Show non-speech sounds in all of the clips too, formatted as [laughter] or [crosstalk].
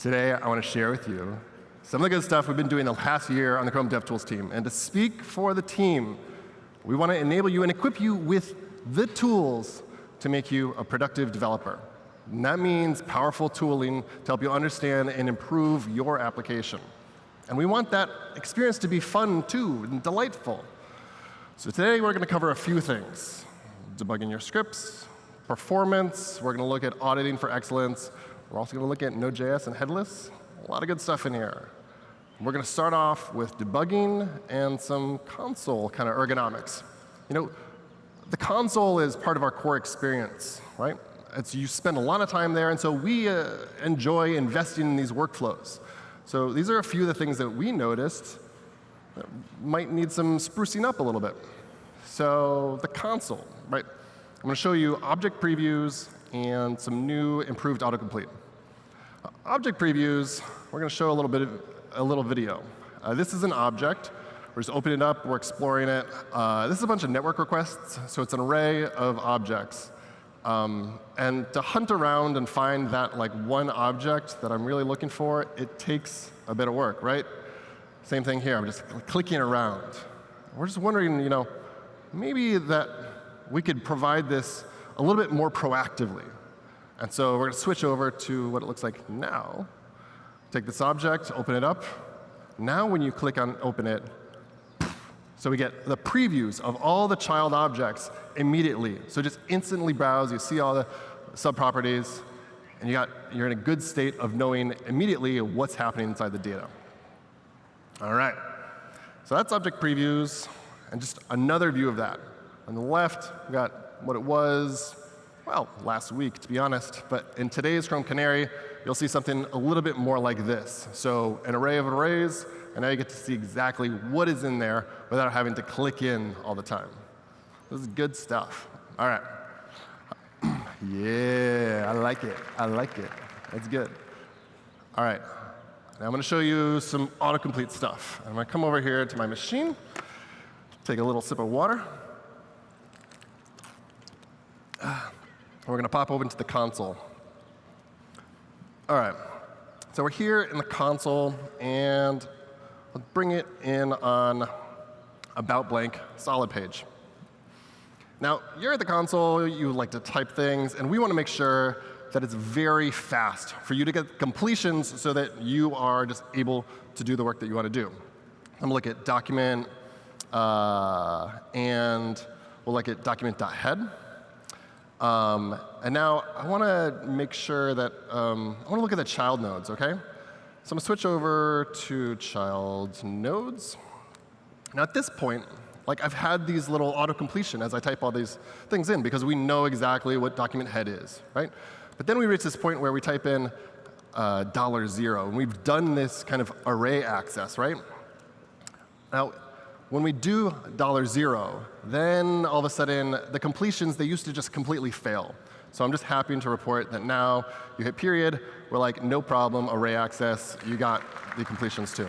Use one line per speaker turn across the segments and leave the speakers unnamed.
Today, I want to share with you some of the good stuff we've been doing the last year on the Chrome DevTools team. And to speak for the team, we want to enable you and equip you with the tools to make you a productive developer. And that means powerful tooling to help you understand and improve your application. And we want that experience to be fun, too, and delightful. So today, we're going to cover a few things. Debugging your scripts, performance. We're going to look at auditing for excellence. We're also going to look at Node.js and headless. A lot of good stuff in here. We're going to start off with debugging and some console kind of ergonomics. You know, the console is part of our core experience, right? It's, you spend a lot of time there, and so we uh, enjoy investing in these workflows. So these are a few of the things that we noticed that might need some sprucing up a little bit. So the console, right? I'm going to show you object previews and some new improved autocomplete. Object previews, we're going to show a little bit of a little video. Uh, this is an object. We're just opening it up. We're exploring it. Uh, this is a bunch of network requests, so it's an array of objects. Um, and to hunt around and find that like one object that I'm really looking for, it takes a bit of work, right? Same thing here. I'm just clicking around. We're just wondering, you know, maybe that we could provide this a little bit more proactively. And so we're going to switch over to what it looks like now. Take this object, open it up. Now when you click on open it, so we get the previews of all the child objects immediately. So just instantly browse, you see all the subproperties, and you got, you're in a good state of knowing immediately what's happening inside the data. All right. So that's object previews, and just another view of that. On the left, we got what it was, well, last week, to be honest. But in today's Chrome Canary, you'll see something a little bit more like this. So an array of arrays, and now you get to see exactly what is in there without having to click in all the time. This is good stuff. All right. [clears throat] yeah, I like it. I like it. That's good. All right. Now I'm going to show you some autocomplete stuff. I'm going to come over here to my machine, take a little sip of water. We're going to pop over into the console. All right. So we're here in the console, and let's bring it in on about blank solid page. Now, you're at the console, you like to type things, and we want to make sure that it's very fast for you to get completions so that you are just able to do the work that you want to do. I'm going to look at document, uh, and we'll look at document.head. Um, and now I want to make sure that um, I want to look at the child nodes, OK? So I'm going to switch over to child nodes. Now at this point, like I've had these little auto-completion as I type all these things in because we know exactly what document head is, right? But then we reach this point where we type in uh, dollar zero, and we've done this kind of array access, right? Now, when we do dollar zero, then all of a sudden the completions, they used to just completely fail. So I'm just happy to report that now you hit period, we're like, no problem, array access, you got the completions too.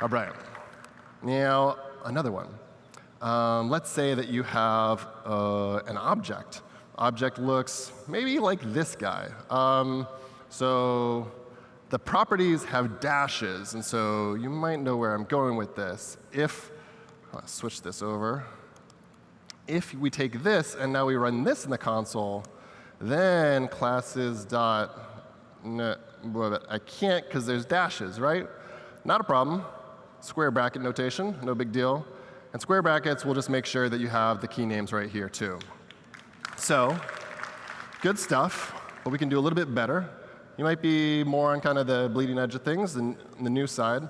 All right. Now, another one. Um, let's say that you have uh, an object. Object looks maybe like this guy. Um, so the properties have dashes, and so you might know where I'm going with this. If, let's switch this over. If we take this and now we run this in the console, then classes dot, I can't because there's dashes, right? Not a problem. Square bracket notation, no big deal. And square brackets will just make sure that you have the key names right here too. So, good stuff, but we can do a little bit better. You might be more on kind of the bleeding edge of things than the new side.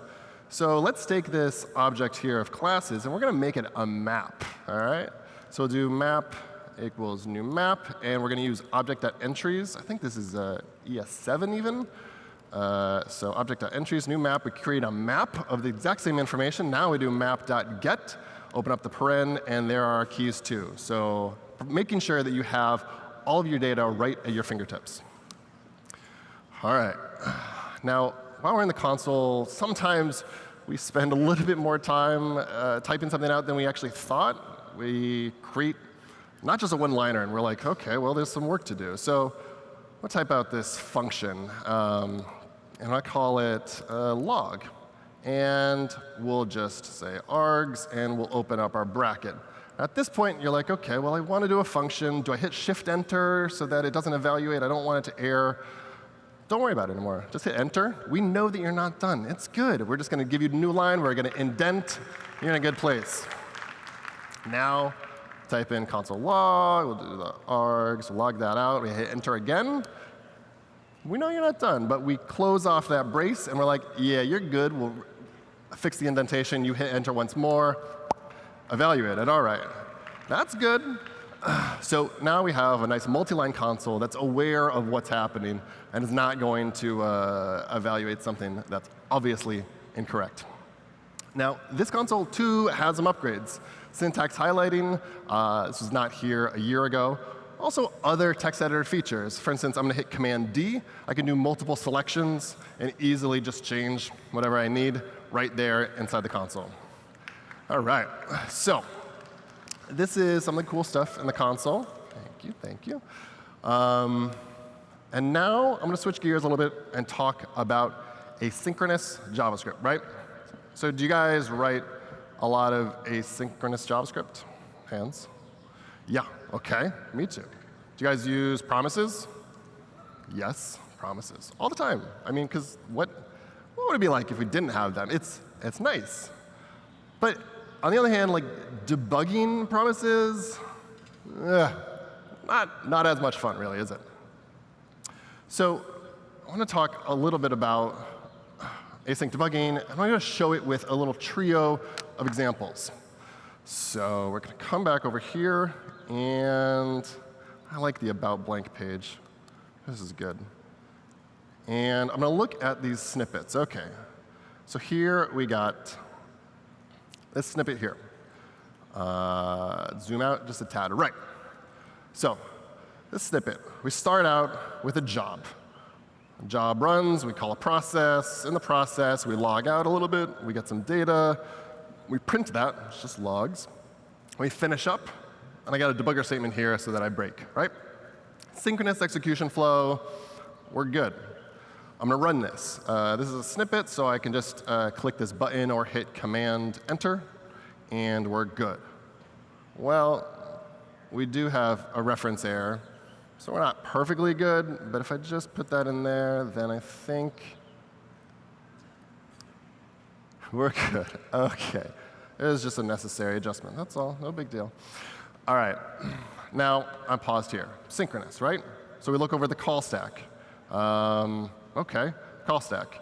So let's take this object here of classes, and we're going to make it a map. All right? So we'll do map equals new map, and we're going to use object.entries. I think this is uh, ES7 even. Uh, so object.entries, new map. We create a map of the exact same information. Now we do map.get, open up the paren, and there are our keys too. So making sure that you have all of your data right at your fingertips. All right. Now, while we're in the console, sometimes we spend a little bit more time uh, typing something out than we actually thought. We create not just a one-liner, and we're like, OK, well, there's some work to do. So we'll type out this function, um, and I call it uh, log. And we'll just say args, and we'll open up our bracket. At this point, you're like, OK, well, I want to do a function. Do I hit Shift-Enter so that it doesn't evaluate? I don't want it to error. Don't worry about it anymore. Just hit Enter. We know that you're not done. It's good. We're just going to give you a new line. We're going to indent. You're in a good place. Now, type in console log. We'll do the args. Log that out. We hit Enter again. We know you're not done, but we close off that brace, and we're like, yeah, you're good. We'll fix the indentation. You hit Enter once more. Evaluate it. All right. That's good. [sighs] So now we have a nice multi-line console that's aware of what's happening and is not going to uh, evaluate something that's obviously incorrect. Now, this console, too, has some upgrades. Syntax highlighting, uh, this was not here a year ago. Also, other text editor features. For instance, I'm going to hit Command D. I can do multiple selections and easily just change whatever I need right there inside the console. All right, so this is some of the cool stuff in the console. Thank you, thank you. Um, and now I'm going to switch gears a little bit and talk about asynchronous JavaScript, right? So do you guys write a lot of asynchronous JavaScript? Hands? Yeah, OK, me too. Do you guys use promises? Yes, promises. All the time. I mean, because what, what would it be like if we didn't have them? It's, it's nice. But on the other hand, like debugging promises, eh, not, not as much fun, really, is it? So I want to talk a little bit about async debugging, and I'm going to show it with a little trio of examples. So we're going to come back over here, and I like the about blank page. This is good. And I'm going to look at these snippets. OK. So here we got this snippet here. Uh, zoom out just a tad. Right. So this snippet, we start out with a job. A job runs, we call a process. In the process, we log out a little bit, we get some data, we print that, it's just logs. We finish up, and I got a debugger statement here so that I break, right? Synchronous execution flow, we're good. I'm going to run this. Uh, this is a snippet, so I can just uh, click this button or hit Command Enter, and we're good. Well, we do have a reference error, so we're not perfectly good. But if I just put that in there, then I think [laughs] we're good. OK. It was just a necessary adjustment. That's all. No big deal. All right. Now, I'm paused here. Synchronous, right? So we look over the call stack. Um, OK, call stack.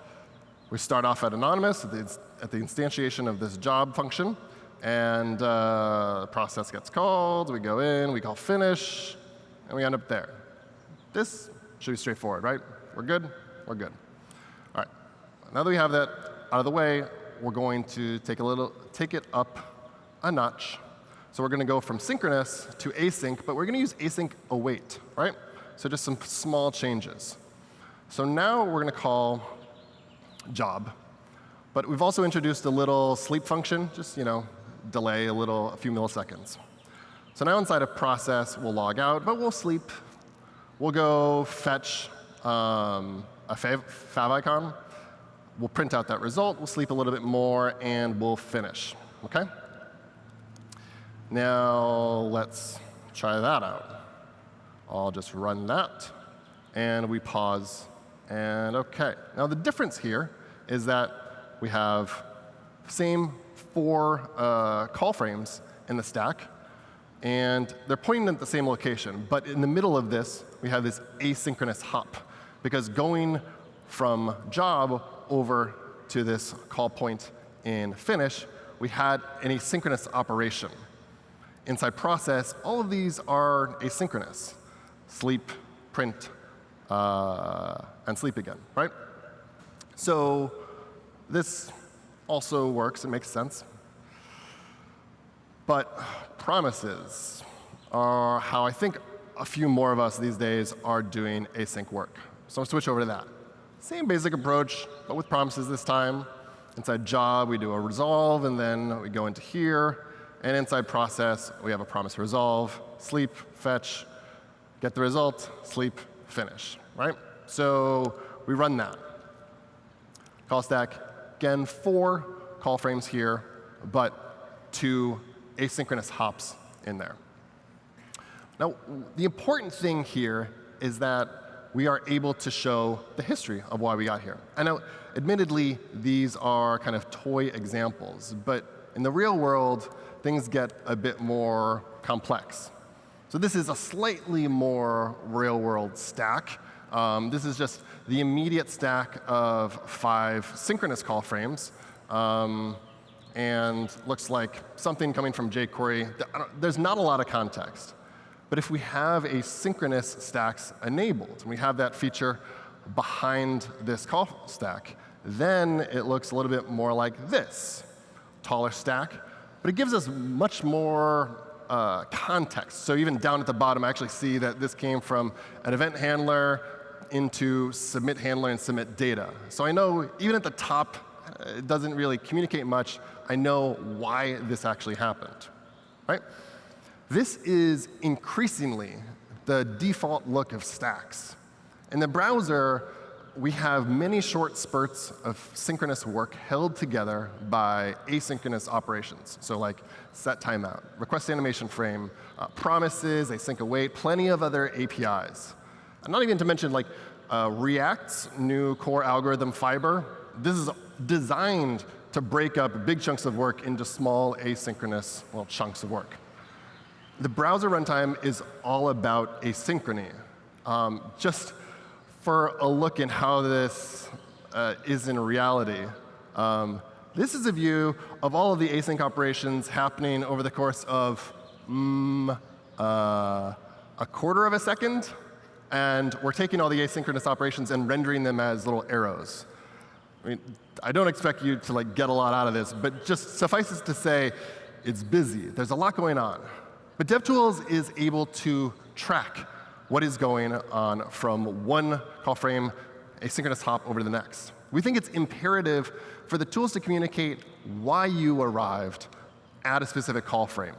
We start off at anonymous at the, at the instantiation of this job function. And uh, process gets called. We go in, we call finish, and we end up there. This should be straightforward, right? We're good? We're good. All right. Now that we have that out of the way, we're going to take a little, take it up a notch. So we're going to go from synchronous to async, but we're going to use async await, right? So just some small changes. So now we're going to call job. But we've also introduced a little sleep function, just you know, delay a little, a few milliseconds. So now inside of process, we'll log out, but we'll sleep. We'll go fetch um, a fav, fav icon. We'll print out that result. We'll sleep a little bit more, and we'll finish. OK? Now let's try that out. I'll just run that, and we pause and OK. Now the difference here is that we have same four uh, call frames in the stack, and they're pointing at the same location. But in the middle of this, we have this asynchronous hop, because going from job over to this call point in finish, we had an asynchronous operation. Inside process, all of these are asynchronous. Sleep, print, uh, and sleep again, right? So this also works. It makes sense. But promises are how I think a few more of us these days are doing async work. So I'll switch over to that. Same basic approach, but with promises this time. Inside job, we do a resolve, and then we go into here. And inside process, we have a promise resolve, sleep, fetch, get the result, sleep, finish, right? So we run that. Call stack, again, four call frames here, but two asynchronous hops in there. Now, the important thing here is that we are able to show the history of why we got here. I know, admittedly, these are kind of toy examples, but in the real world, things get a bit more complex. So this is a slightly more real world stack. Um, this is just the immediate stack of five synchronous call frames. Um, and looks like something coming from jQuery. There's not a lot of context. But if we have asynchronous stacks enabled, and we have that feature behind this call stack, then it looks a little bit more like this, taller stack. But it gives us much more uh, context. So even down at the bottom, I actually see that this came from an event handler into submit handler and submit data. So I know even at the top, uh, it doesn't really communicate much. I know why this actually happened, right? This is increasingly the default look of stacks. In the browser, we have many short spurts of synchronous work held together by asynchronous operations. So like set timeout, request animation frame, uh, promises, async await, plenty of other APIs. And not even to mention like uh, React's new core algorithm Fiber. This is designed to break up big chunks of work into small asynchronous well, chunks of work. The browser runtime is all about asynchrony. Um, just for a look in how this uh, is in reality, um, this is a view of all of the async operations happening over the course of mm, uh, a quarter of a second. And we're taking all the asynchronous operations and rendering them as little arrows. I mean, I don't expect you to like get a lot out of this, but just suffices to say, it's busy. There's a lot going on. But DevTools is able to track what is going on from one call frame asynchronous hop over to the next. We think it's imperative for the tools to communicate why you arrived at a specific call frame.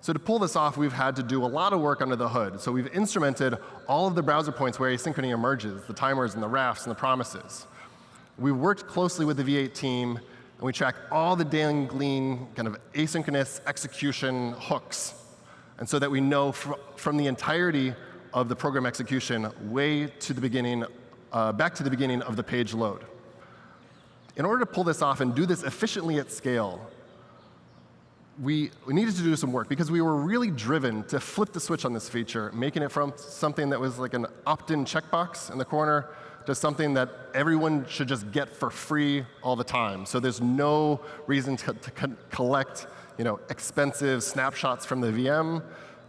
So to pull this off, we've had to do a lot of work under the hood. So we've instrumented all of the browser points where asynchrony emerges, the timers and the rafts and the promises. We worked closely with the V8 team, and we track all the dangling kind of asynchronous execution hooks and so that we know fr from the entirety of the program execution way to the beginning, uh, back to the beginning of the page load. In order to pull this off and do this efficiently at scale, we, we needed to do some work because we were really driven to flip the switch on this feature, making it from something that was like an opt-in checkbox in the corner to something that everyone should just get for free all the time. So there's no reason to, to co collect you know, expensive snapshots from the VM,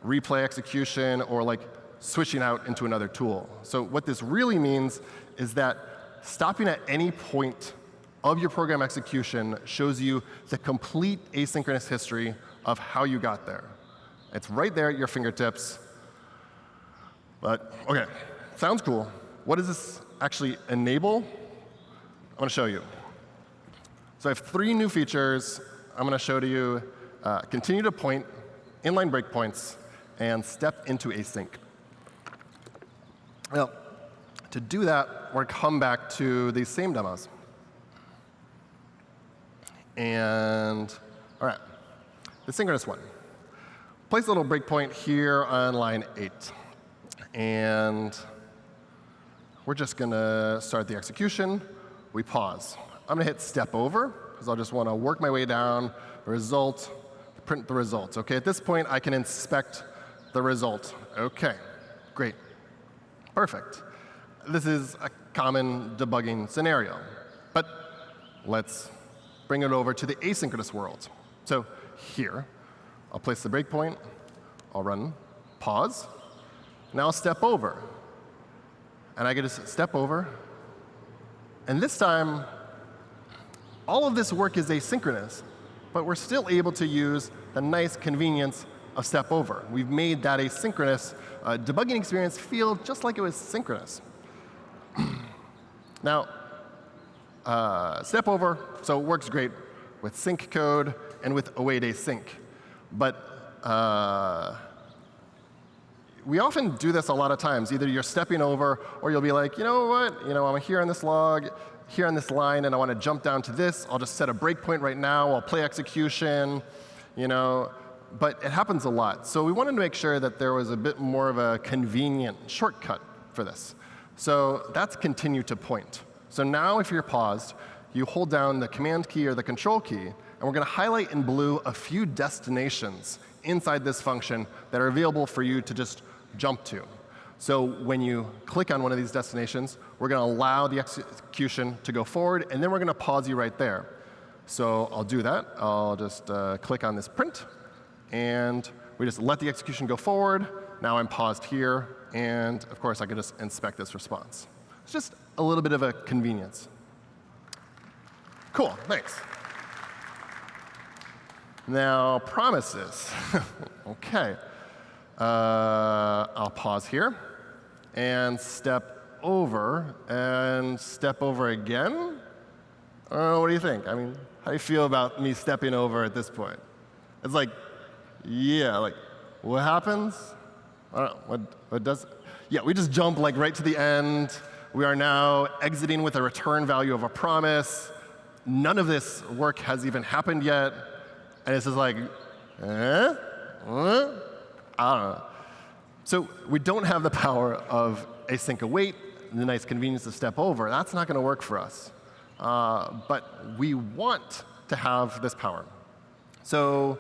replay execution, or like switching out into another tool. So what this really means is that stopping at any point of your program execution shows you the complete asynchronous history of how you got there. It's right there at your fingertips. But OK, sounds cool. What does this actually enable? I'm going to show you. So I have three new features I'm going to show to you uh, continue to point inline breakpoints, and step into async. Now, to do that, we're come back to these same demos. And all right, the synchronous one. Place a little breakpoint here on line 8. And we're just going to start the execution. We pause. I'm going to hit step over, because I'll just want to work my way down, the result, print the results. OK, at this point, I can inspect the result. OK, great. Perfect. This is a common debugging scenario. But let's bring it over to the asynchronous world. So here, I'll place the breakpoint. I'll run pause. Now I'll step over. And I get to step over. And this time, all of this work is asynchronous but we're still able to use the nice convenience of step over. We've made that asynchronous uh, debugging experience feel just like it was synchronous. [clears throat] now, uh, step over, so it works great with sync code and with await async. But uh, we often do this a lot of times. Either you're stepping over, or you'll be like, you know what? You know, I'm here on this log, here on this line, and I want to jump down to this. I'll just set a breakpoint right now. I'll play execution. You know, but it happens a lot. So we wanted to make sure that there was a bit more of a convenient shortcut for this. So that's continue to point. So now if you're paused, you hold down the command key or the control key, and we're going to highlight in blue a few destinations inside this function that are available for you to just jump to. So when you click on one of these destinations, we're going to allow the execution to go forward, and then we're going to pause you right there. So I'll do that. I'll just uh, click on this print, and we just let the execution go forward. Now I'm paused here, and of course I can just inspect this response. It's just a little bit of a convenience. Cool, thanks. Now, promises. [laughs] OK. Uh, I'll pause here and step over and step over again. Uh, what do you think? I mean, how do you feel about me stepping over at this point? It's like, yeah, like, what happens? I don't know, what, what does? Yeah, we just jump like right to the end. We are now exiting with a return value of a promise. None of this work has even happened yet. And it's just like, eh? What? I don't know. So we don't have the power of async await, the nice convenience to step over. That's not going to work for us. Uh, but we want to have this power. So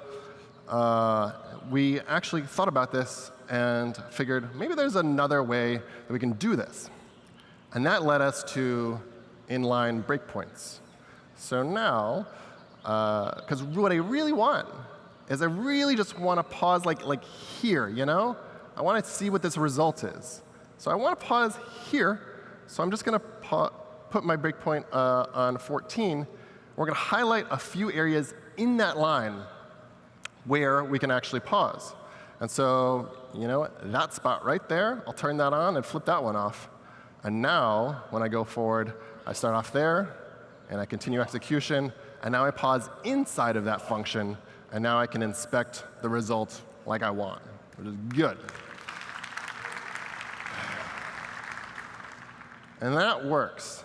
uh, we actually thought about this and figured maybe there's another way that we can do this. And that led us to inline breakpoints. So now, because uh, what I really want is I really just want to pause like, like here, you know? I want to see what this result is. So I want to pause here. So I'm just going to put my breakpoint uh, on 14. We're going to highlight a few areas in that line where we can actually pause. And so, you know that spot right there, I'll turn that on and flip that one off. And now, when I go forward, I start off there, and I continue execution, and now I pause inside of that function, and now I can inspect the result like I want, which is good. And that works.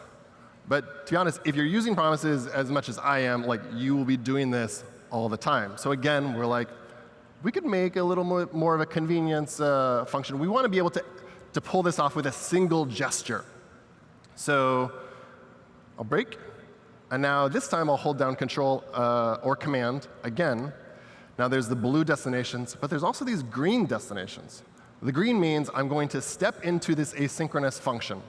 But to be honest, if you're using promises as much as I am, like you will be doing this all the time. So again, we're like, we could make a little more, more of a convenience uh, function. We want to be able to, to pull this off with a single gesture. So I'll break. And now this time I'll hold down Control uh, or Command again. Now there's the blue destinations, but there's also these green destinations. The green means I'm going to step into this asynchronous function.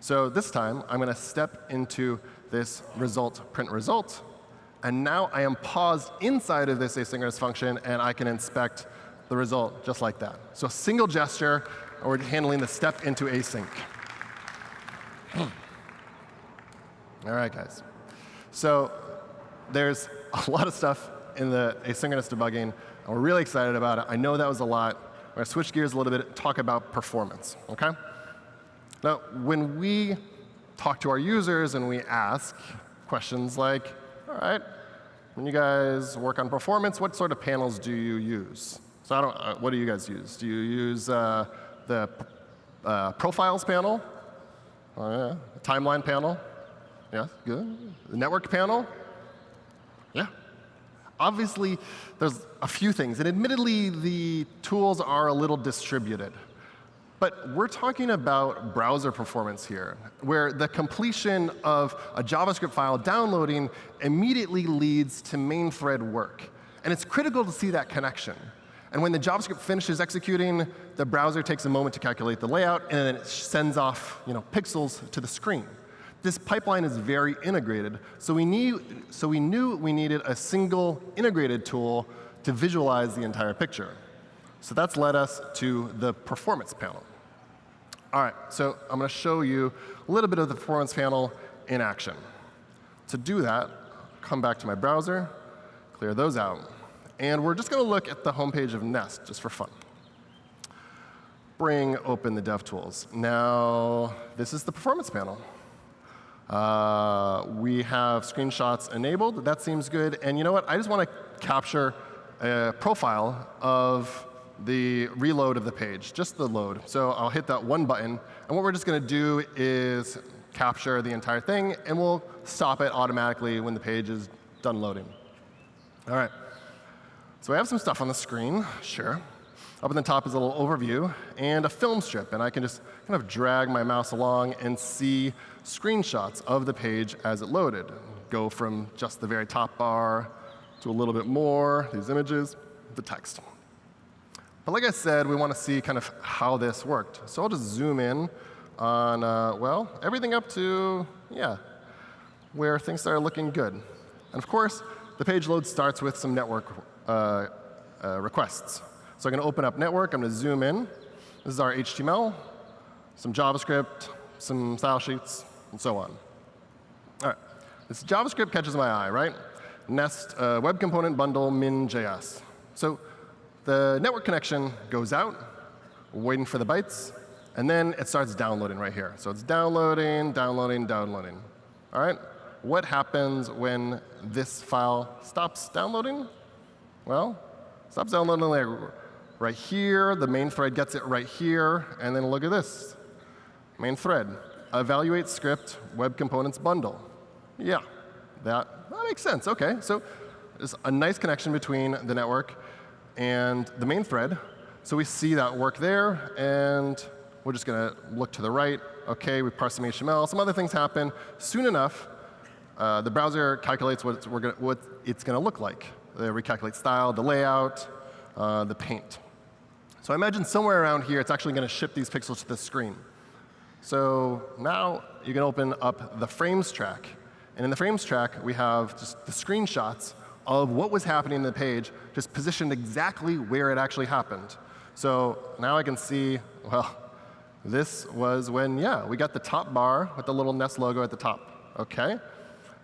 So this time, I'm going to step into this result print result. And now I am paused inside of this asynchronous function, and I can inspect the result just like that. So a single gesture, or handling the step into async. [clears throat] All right, guys. So there's [laughs] a lot of stuff in the asynchronous debugging, and we're really excited about it. I know that was a lot. I'm going to switch gears a little bit and talk about performance. Okay? Now, when we talk to our users and we ask questions like, all right, when you guys work on performance, what sort of panels do you use? So I don't, uh, what do you guys use? Do you use uh, the uh, profiles panel? Yeah. The timeline panel? Yeah, good. The network panel? Yeah. Obviously, there's a few things. And admittedly, the tools are a little distributed. But we're talking about browser performance here, where the completion of a JavaScript file downloading immediately leads to main thread work. And it's critical to see that connection. And when the JavaScript finishes executing, the browser takes a moment to calculate the layout, and then it sends off you know, pixels to the screen. This pipeline is very integrated, so we, so we knew we needed a single integrated tool to visualize the entire picture. So that's led us to the performance panel. All right, so I'm going to show you a little bit of the performance panel in action. To do that, come back to my browser, clear those out. And we're just going to look at the homepage of Nest, just for fun. Bring open the DevTools. Now, this is the performance panel. Uh, we have screenshots enabled. That seems good. And you know what? I just want to capture a profile of the reload of the page, just the load. So I'll hit that one button, and what we're just going to do is capture the entire thing, and we'll stop it automatically when the page is done loading. All right. So I have some stuff on the screen, sure. Up in the top is a little overview and a film strip, and I can just kind of drag my mouse along and see screenshots of the page as it loaded. Go from just the very top bar to a little bit more, these images, the text. But like I said, we want to see kind of how this worked. So I'll just zoom in on, uh, well, everything up to, yeah, where things started looking good. And of course, the page load starts with some network uh, uh, requests. So I'm going to open up network. I'm going to zoom in. This is our HTML, some JavaScript, some style sheets, and so on. All right. This JavaScript catches my eye, right? Nest uh, web component bundle min.js. So the network connection goes out, waiting for the bytes, and then it starts downloading right here. So it's downloading, downloading, downloading. All right? What happens when this file stops downloading? Well, stops downloading like right here. The main thread gets it right here. And then look at this. Main thread, evaluate script, web components bundle. Yeah, that, that makes sense. OK, so there's a nice connection between the network and the main thread. So we see that work there. And we're just going to look to the right. OK, we parse some HTML. Some other things happen. Soon enough, uh, the browser calculates what it's, gonna, what it's going to look like. They recalculate style, the layout, uh, the paint. So I imagine somewhere around here, it's actually going to ship these pixels to the screen. So now you can open up the frames track. And in the frames track, we have just the screenshots of what was happening in the page, just positioned exactly where it actually happened. So now I can see, well, this was when, yeah, we got the top bar with the little Nest logo at the top. OK,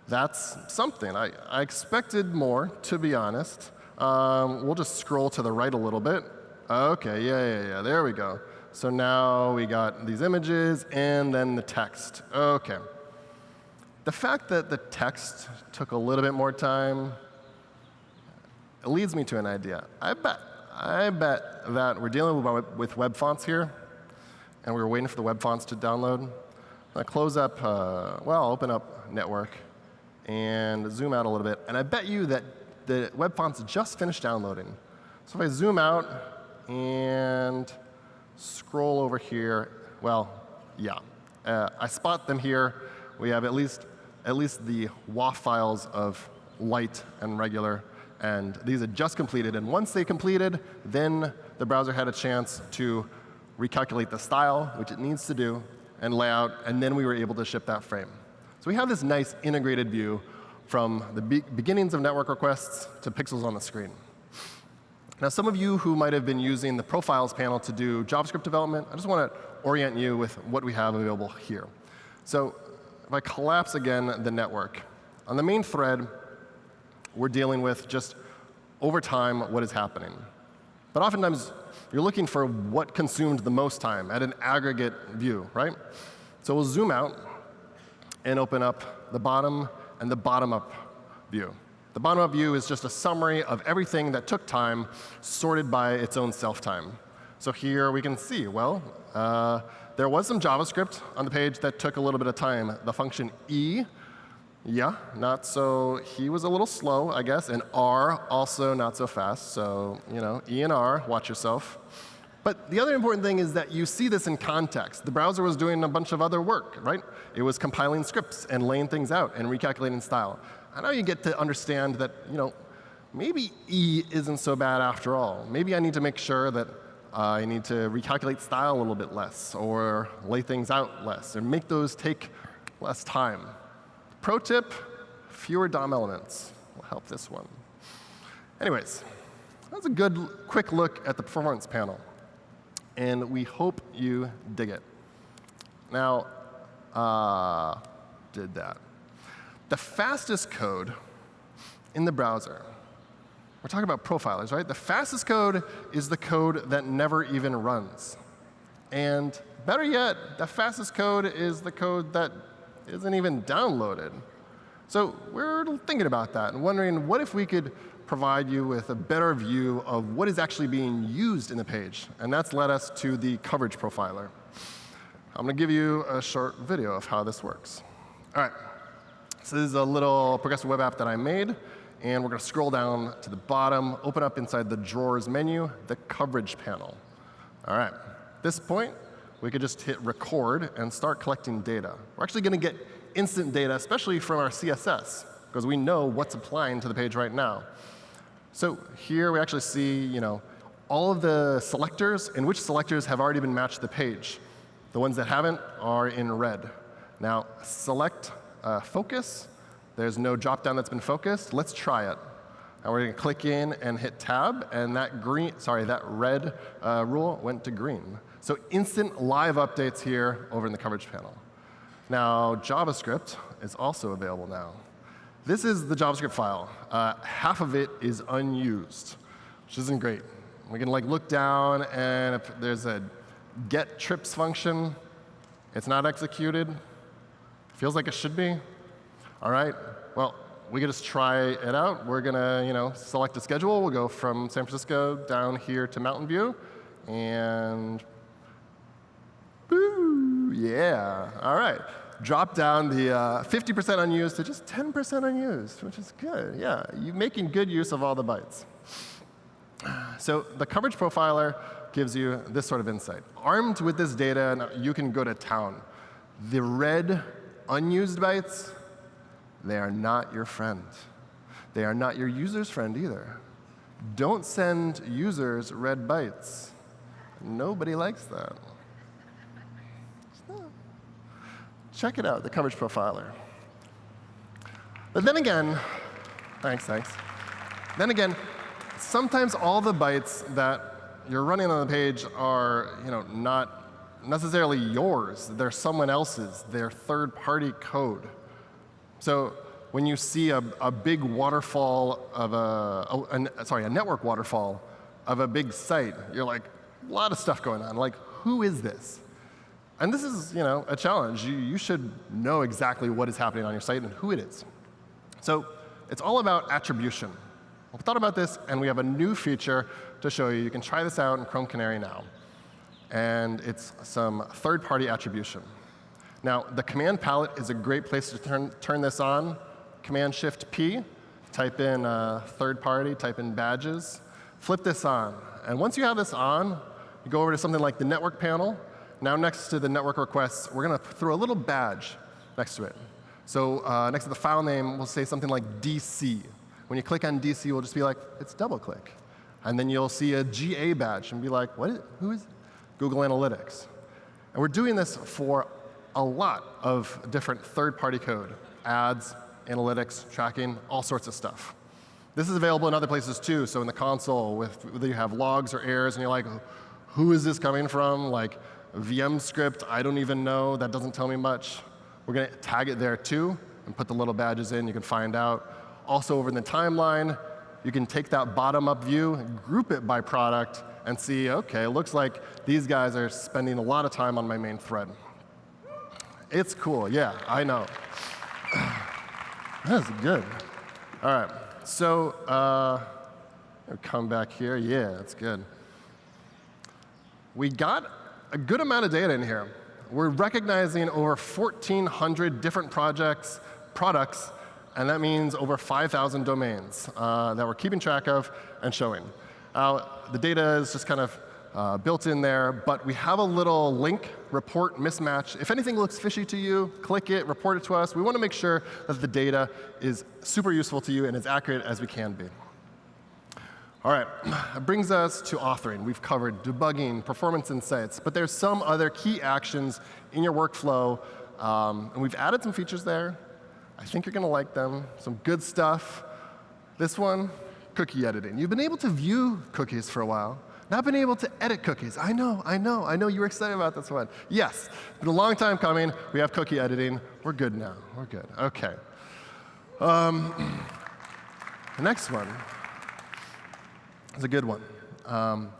that's something. I, I expected more, to be honest. Um, we'll just scroll to the right a little bit. OK, yeah, yeah, yeah, there we go. So now we got these images and then the text. OK. The fact that the text took a little bit more time it leads me to an idea. I bet, I bet that we're dealing with web fonts here, and we were waiting for the web fonts to download. I close up, uh, well, I'll open up network and zoom out a little bit. And I bet you that the web fonts just finished downloading. So if I zoom out and scroll over here, well, yeah. Uh, I spot them here. We have at least, at least the WOFF files of light and regular. And these had just completed. And once they completed, then the browser had a chance to recalculate the style, which it needs to do, and layout, and then we were able to ship that frame. So we have this nice integrated view from the be beginnings of network requests to pixels on the screen. Now, some of you who might have been using the profiles panel to do JavaScript development, I just want to orient you with what we have available here. So if I collapse again the network, on the main thread, we're dealing with just over time what is happening. But oftentimes, you're looking for what consumed the most time at an aggregate view, right? So we'll zoom out and open up the bottom and the bottom up view. The bottom up view is just a summary of everything that took time sorted by its own self time. So here we can see, well, uh, there was some JavaScript on the page that took a little bit of time. The function E, yeah, not so, he was a little slow, I guess, and R also not so fast. So, you know, E and R, watch yourself. But the other important thing is that you see this in context. The browser was doing a bunch of other work, right? It was compiling scripts and laying things out and recalculating style. And now you get to understand that, you know, maybe E isn't so bad after all. Maybe I need to make sure that I need to recalculate style a little bit less or lay things out less and make those take less time. Pro tip, fewer DOM elements will help this one. Anyways, that's a good quick look at the performance panel. And we hope you dig it. Now, uh, did that the fastest code in the browser, we're talking about profilers, right? The fastest code is the code that never even runs. And better yet, the fastest code is the code that isn't even downloaded. So we're thinking about that and wondering what if we could provide you with a better view of what is actually being used in the page. And that's led us to the coverage profiler. I'm going to give you a short video of how this works. All right. So this is a little progressive web app that I made. And we're going to scroll down to the bottom, open up inside the drawers menu, the coverage panel. All right. At this point, we could just hit record and start collecting data. We're actually going to get instant data, especially from our CSS, because we know what's applying to the page right now. So here we actually see you know, all of the selectors and which selectors have already been matched to the page. The ones that haven't are in red. Now, select uh, focus. There's no drop down that's been focused. Let's try it. And we're going to click in and hit tab, and that green, sorry, that red uh, rule went to green. So instant live updates here over in the coverage panel. Now, JavaScript is also available now. This is the JavaScript file. Uh, half of it is unused, which isn't great. We can like look down, and if there's a get trips function, it's not executed. Feels like it should be. All right. Well, we can just try it out. We're going to you know, select a schedule. We'll go from San Francisco down here to Mountain View. And yeah. All right. Drop down the 50% uh, unused to just 10% unused, which is good. Yeah, you're making good use of all the bytes. So the coverage profiler gives you this sort of insight. Armed with this data, you can go to town. The red unused bytes they are not your friend. They are not your user's friend either. Don't send users red bytes. Nobody likes that. Check it out, the coverage profiler. But then again, thanks, thanks. Then again, sometimes all the bytes that you're running on the page are you know, not necessarily yours. They're someone else's. They're third-party code. So when you see a, a big waterfall of a, oh, a, a, sorry, a network waterfall of a big site, you're like, a lot of stuff going on. Like, who is this? And this is you know, a challenge. You, you should know exactly what is happening on your site and who it is. So it's all about attribution. We thought about this, and we have a new feature to show you. You can try this out in Chrome Canary now. And it's some third-party attribution. Now, the command palette is a great place to turn, turn this on. Command Shift P, type in uh, third party, type in badges, flip this on. And once you have this on, you go over to something like the network panel. Now next to the network requests, we're going to throw a little badge next to it. So uh, next to the file name, we'll say something like DC. When you click on DC, we'll just be like, it's DoubleClick. And then you'll see a GA badge and be like, what is, who is Google Analytics? And we're doing this for a lot of different third-party code, ads, analytics, tracking, all sorts of stuff. This is available in other places too. So in the console, with, whether you have logs or errors, and you're like, who is this coming from? Like VM script, I don't even know. That doesn't tell me much. We're going to tag it there too and put the little badges in. You can find out. Also over in the timeline, you can take that bottom-up view, group it by product, and see, OK, it looks like these guys are spending a lot of time on my main thread. It's cool, yeah, I know. [sighs] That's good. All right, so uh, come back here. Yeah, that's good. We got a good amount of data in here. We're recognizing over 1,400 different projects, products, and that means over 5,000 domains uh, that we're keeping track of and showing. The data is just kind of uh, built in there, but we have a little link report mismatch. If anything looks fishy to you, click it, report it to us. We want to make sure that the data is super useful to you and as accurate as we can be. All right, [clears throat] that brings us to authoring. We've covered debugging, performance insights, but there's some other key actions in your workflow, um, and we've added some features there. I think you're going to like them. Some good stuff. This one, cookie editing. You've been able to view cookies for a while. Not been able to edit cookies. I know, I know, I know you were excited about this one. Yes, been a long time coming. We have cookie editing. We're good now. We're good. OK. Um, [clears throat] the next one is a good one. Um,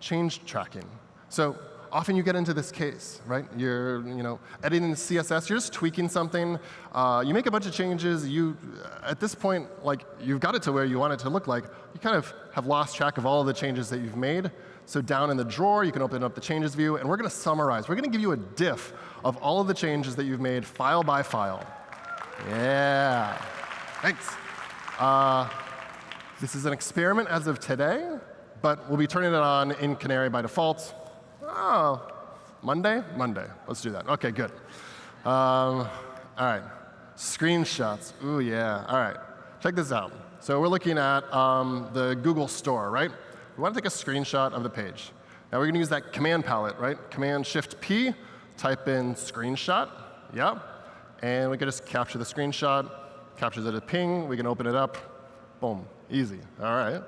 change tracking. So often you get into this case, right? You're you know, editing the CSS, you're just tweaking something. Uh, you make a bunch of changes. You, at this point, like you've got it to where you want it to look like. You kind of have lost track of all of the changes that you've made. So down in the drawer, you can open up the changes view, and we're going to summarize. We're going to give you a diff of all of the changes that you've made file by file. Yeah. Thanks. Uh, this is an experiment as of today, but we'll be turning it on in Canary by default. Oh, Monday? Monday. Let's do that. OK, good. Um, all right. Screenshots. Ooh, yeah. All right. Check this out. So we're looking at um, the Google Store, right? We want to take a screenshot of the page. Now we're going to use that command palette, right? Command Shift P, type in screenshot. Yeah. And we can just capture the screenshot, captures it a PNG. We can open it up. Boom. Easy. All right.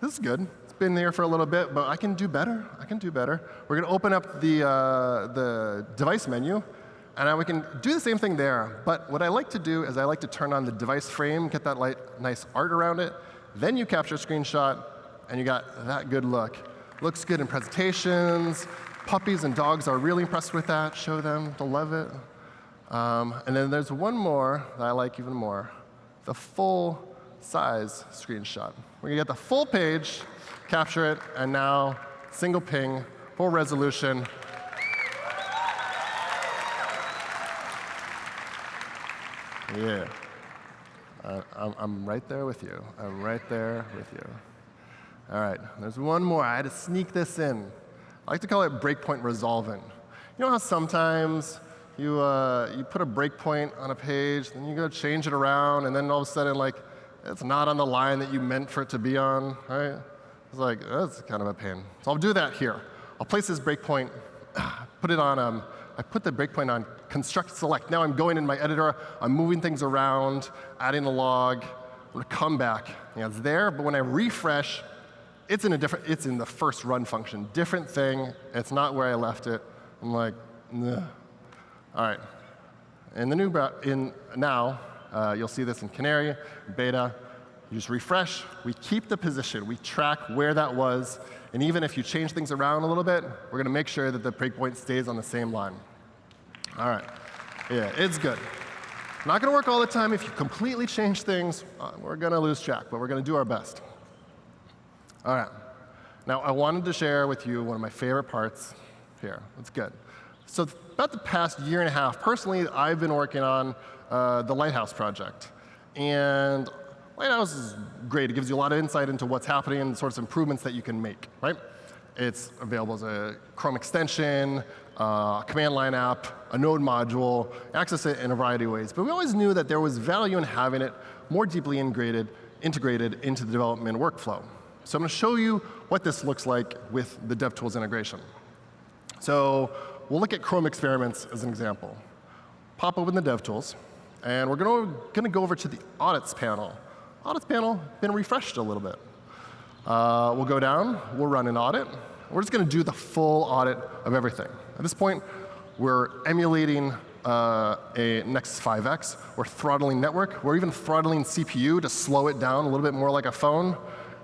This is good. It's been there for a little bit, but I can do better. I can do better. We're going to open up the, uh, the device menu, and now we can do the same thing there. But what I like to do is I like to turn on the device frame, get that light, nice art around it. Then you capture a screenshot, and you got that good look. Looks good in presentations. Puppies and dogs are really impressed with that. Show them. They'll love it. Um, and then there's one more that I like even more, the full size screenshot. We're going to get the full page, capture it, and now single PNG, full resolution. Yeah. Uh, I'm, I'm right there with you. I'm right there with you. All right, there's one more. I had to sneak this in. I like to call it breakpoint resolving. You know how sometimes you, uh, you put a breakpoint on a page, then you go change it around, and then all of a sudden, like, it's not on the line that you meant for it to be on, right? It's like, that's kind of a pain. So I'll do that here. I'll place this breakpoint, [sighs] put it on, um, I put the breakpoint on construct select. Now I'm going in my editor, I'm moving things around, adding a log, I'm gonna come back. Yeah, it's there, but when I refresh, it's in a different, it's in the first run function. Different thing, it's not where I left it. I'm like, Ugh. All right. In the new, in now, uh, you'll see this in Canary, beta. You just refresh. We keep the position. We track where that was. And even if you change things around a little bit, we're going to make sure that the breakpoint stays on the same line. All right. Yeah, it's good. Not going to work all the time. If you completely change things, uh, we're going to lose track, but we're going to do our best. All right. Now, I wanted to share with you one of my favorite parts here. That's good. So about the past year and a half, personally, I've been working on uh, the Lighthouse project. And Lighthouse is great. It gives you a lot of insight into what's happening and the sorts of improvements that you can make, right? It's available as a Chrome extension, uh, a command line app, a node module, access it in a variety of ways. But we always knew that there was value in having it more deeply integrated, integrated into the development workflow. So I'm going to show you what this looks like with the DevTools integration. So we'll look at Chrome experiments as an example. Pop open the DevTools. And we're going to go over to the audits panel. Audits panel been refreshed a little bit. Uh, we'll go down. We'll run an audit. We're just going to do the full audit of everything. At this point, we're emulating uh, a Nexus 5X. We're throttling network. We're even throttling CPU to slow it down a little bit more like a phone.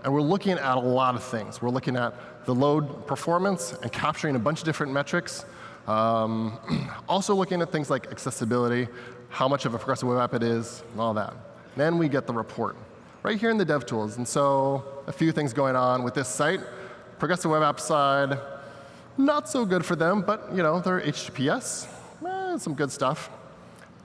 And we're looking at a lot of things. We're looking at the load performance and capturing a bunch of different metrics. Um, [clears throat] also looking at things like accessibility, how much of a progressive web app it is, and all that. Then we get the report right here in the DevTools. And so a few things going on with this site. Progressive web app side, not so good for them, but you know, they're HTTPS, eh, some good stuff.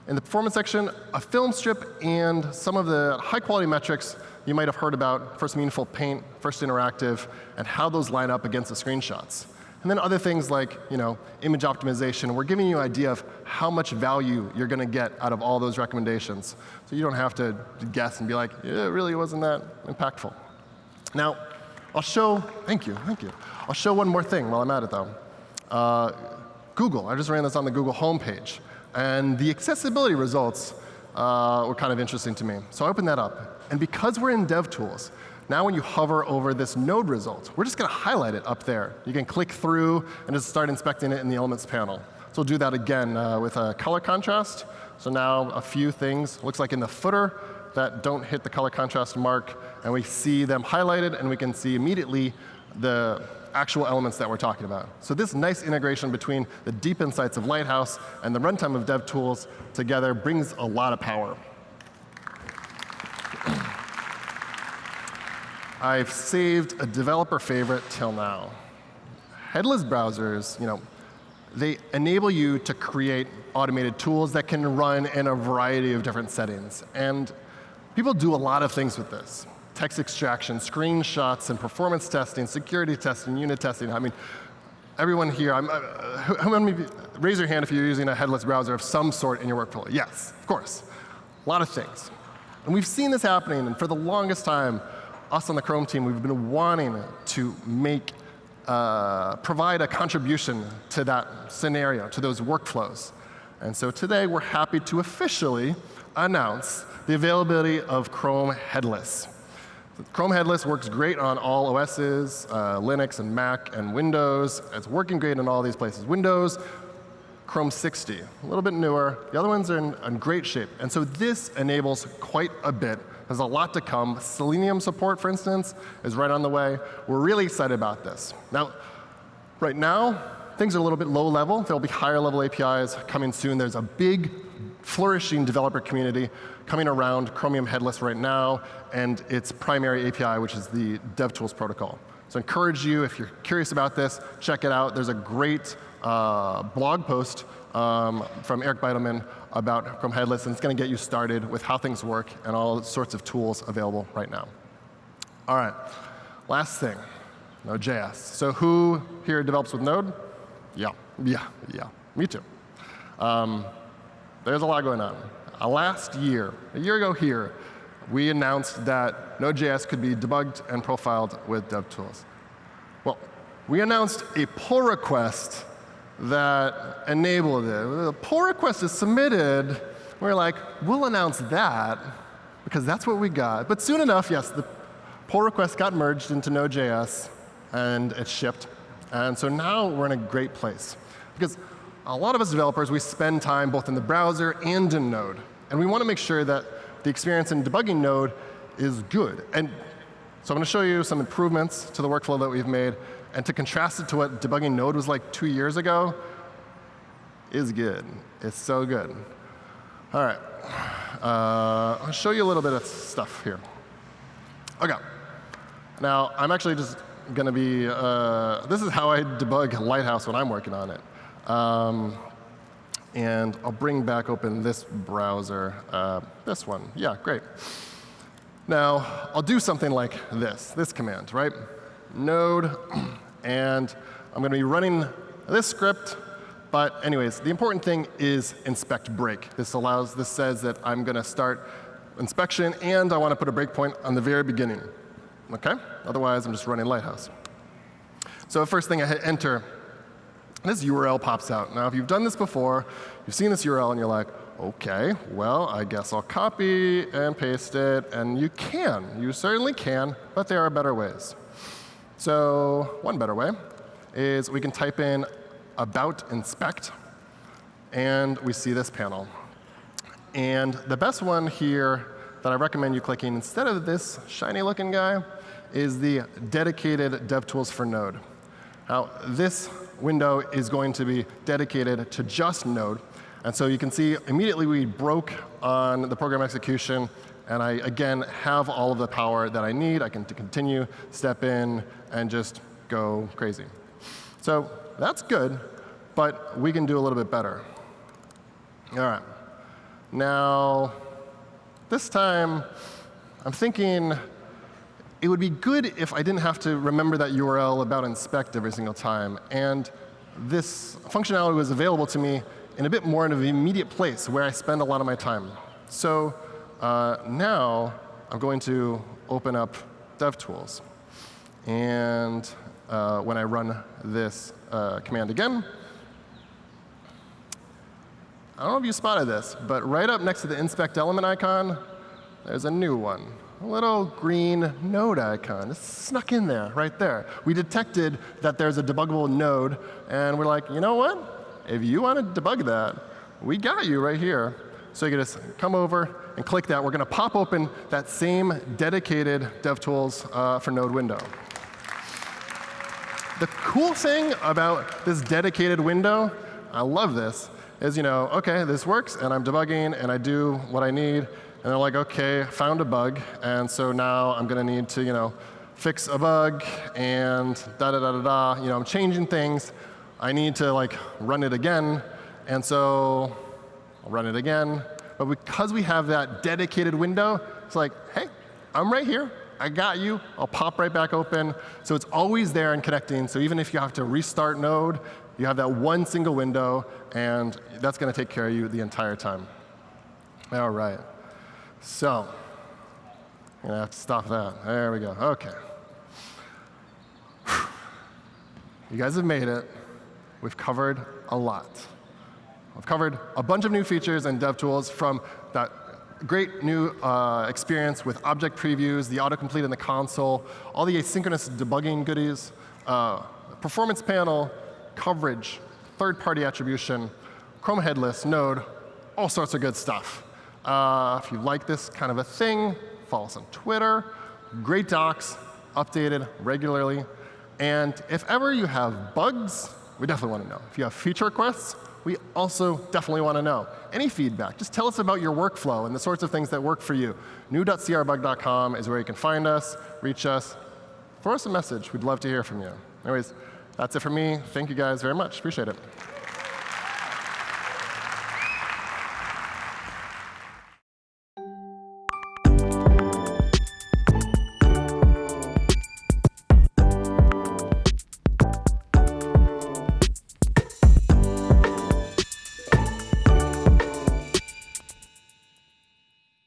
In the performance section, a film strip and some of the high quality metrics you might have heard about, first meaningful paint, first interactive, and how those line up against the screenshots. And then other things like you know, image optimization. We're giving you an idea of how much value you're going to get out of all those recommendations. So you don't have to guess and be like, yeah, it really wasn't that impactful. Now, I'll show, thank you, thank you. I'll show one more thing while I'm at it, though. Uh, Google, I just ran this on the Google homepage. And the accessibility results uh, were kind of interesting to me. So I opened that up. And because we're in DevTools, now when you hover over this node result, we're just going to highlight it up there. You can click through and just start inspecting it in the elements panel. So we'll do that again uh, with a color contrast. So now a few things. Looks like in the footer, that don't hit the color contrast mark, and we see them highlighted, and we can see immediately the actual elements that we're talking about. So this nice integration between the deep insights of Lighthouse and the runtime of DevTools together brings a lot of power. I've saved a developer favorite till now. Headless browsers, you know, they enable you to create automated tools that can run in a variety of different settings. And people do a lot of things with this. Text extraction, screenshots, and performance testing, security testing, unit testing. I mean, everyone here, I'm, uh, raise your hand if you're using a headless browser of some sort in your workflow. Yes, of course. A lot of things. And we've seen this happening, and for the longest time, us on the Chrome team, we've been wanting to make, uh, provide a contribution to that scenario, to those workflows. And so today, we're happy to officially announce the availability of Chrome Headless. Chrome Headless works great on all OSs, uh, Linux and Mac and Windows. It's working great in all these places. Windows, Chrome 60, a little bit newer. The other ones are in, in great shape. And so this enables quite a bit there's a lot to come. Selenium support, for instance, is right on the way. We're really excited about this. Now, right now, things are a little bit low level. There'll be higher level APIs coming soon. There's a big, flourishing developer community coming around Chromium Headless right now and its primary API, which is the DevTools protocol. So I encourage you, if you're curious about this, check it out. There's a great uh, blog post um, from Eric Bidelman about Chrome Headless, and it's going to get you started with how things work and all sorts of tools available right now. All right, last thing, Node.js. So who here develops with Node? Yeah, yeah, yeah, me too. Um, there's a lot going on. Uh, last year, a year ago here, we announced that Node.js could be debugged and profiled with DevTools. Well, we announced a pull request that enabled it. The pull request is submitted. We're like, we'll announce that because that's what we got. But soon enough, yes, the pull request got merged into Node.js and it shipped. And so now we're in a great place. Because a lot of us developers, we spend time both in the browser and in Node. And we want to make sure that the experience in debugging Node is good. And so I'm going to show you some improvements to the workflow that we've made and to contrast it to what debugging Node was like two years ago, is good. It's so good. All right. Uh, I'll show you a little bit of stuff here. OK. Now, I'm actually just going to be, uh, this is how I debug Lighthouse when I'm working on it. Um, and I'll bring back open this browser, uh, this one. Yeah, great. Now, I'll do something like this, this command, right? node, [clears throat] and I'm going to be running this script. But anyways, the important thing is inspect break. This allows, this says that I'm going to start inspection, and I want to put a breakpoint on the very beginning. OK? Otherwise, I'm just running Lighthouse. So first thing I hit enter, this URL pops out. Now, if you've done this before, you've seen this URL, and you're like, OK, well, I guess I'll copy and paste it. And you can. You certainly can, but there are better ways. So one better way is we can type in about inspect, and we see this panel. And the best one here that I recommend you clicking instead of this shiny looking guy is the dedicated DevTools for Node. Now, this window is going to be dedicated to just Node. And so you can see immediately we broke on the program execution and I, again, have all of the power that I need. I can continue, step in, and just go crazy. So that's good, but we can do a little bit better. All right. Now, this time, I'm thinking it would be good if I didn't have to remember that URL about inspect every single time. And this functionality was available to me in a bit more of an immediate place where I spend a lot of my time. So uh, now I'm going to open up DevTools. And uh, when I run this uh, command again, I don't know if you spotted this, but right up next to the inspect element icon, there's a new one. A little green node icon. It's snuck in there, right there. We detected that there's a debuggable node, and we're like, you know what? If you want to debug that, we got you right here. So you can just come over and click that. We're going to pop open that same dedicated DevTools uh, for Node window. The cool thing about this dedicated window, I love this, is you know, OK, this works, and I'm debugging, and I do what I need. And they're like, OK, found a bug, and so now I'm going to need to you know, fix a bug, and da da da da da. You know, I'm changing things. I need to like run it again, and so I'll run it again. But because we have that dedicated window, it's like, hey, I'm right here. I got you. I'll pop right back open. So it's always there and connecting. So even if you have to restart Node, you have that one single window, and that's going to take care of you the entire time. All right. So I'm going to have to stop that. There we go. OK. You guys have made it. We've covered a lot. I've covered a bunch of new features and dev tools from that great new uh, experience with object previews, the autocomplete in the console, all the asynchronous debugging goodies, uh, performance panel, coverage, third-party attribution, Chrome headless, Node, all sorts of good stuff. Uh, if you like this kind of a thing, follow us on Twitter. Great docs, updated regularly. And if ever you have bugs, we definitely want to know. If you have feature requests, we also definitely want to know. Any feedback, just tell us about your workflow and the sorts of things that work for you. new.crbug.com is where you can find us, reach us, throw us a message. We'd love to hear from you. Anyways, that's it for me. Thank you guys very much. Appreciate it.